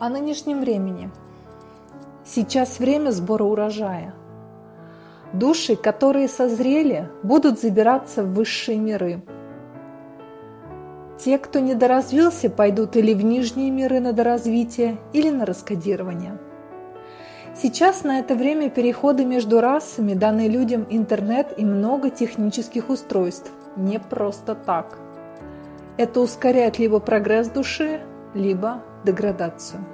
О нынешнем времени. Сейчас время сбора урожая. Души, которые созрели, будут забираться в высшие миры. Те, кто недоразвился, пойдут или в нижние миры на доразвитие, или на раскодирование. Сейчас на это время переходы между расами даны людям интернет и много технических устройств. Не просто так. Это ускоряет либо прогресс души, либо деградацию.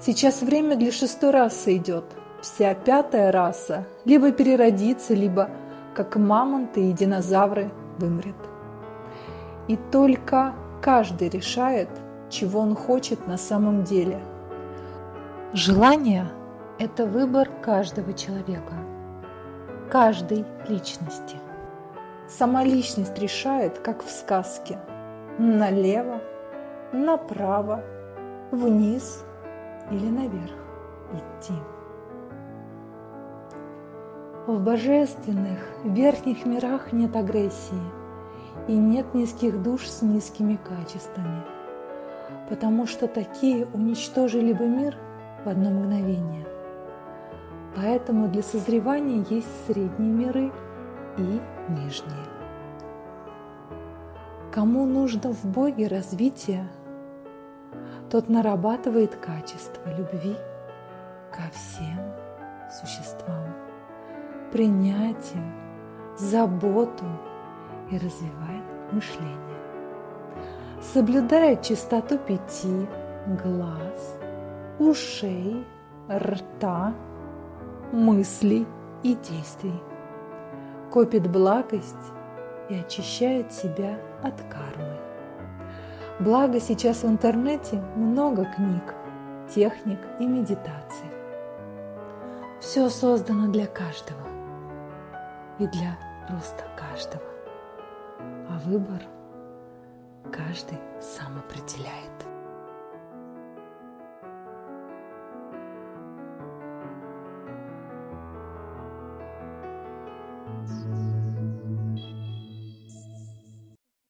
Сейчас время для шестой расы идет. Вся пятая раса либо переродится, либо, как мамонты и динозавры, вымрет. И только каждый решает, чего он хочет на самом деле. Желание – это выбор каждого человека, каждой личности. Сама личность решает, как в сказке, налево направо, вниз или наверх идти. В божественных верхних мирах нет агрессии и нет низких душ с низкими качествами, потому что такие уничтожили бы мир в одно мгновение. Поэтому для созревания есть средние миры и нижние. Кому нужно в Боге развитие – тот нарабатывает качество любви ко всем существам, принятие, заботу и развивает мышление. Соблюдает чистоту пяти глаз, ушей, рта, мыслей и действий. Копит благость и очищает себя от кармы. Благо сейчас в интернете много книг, техник и медитаций. Все создано для каждого и для роста каждого. А выбор каждый сам определяет.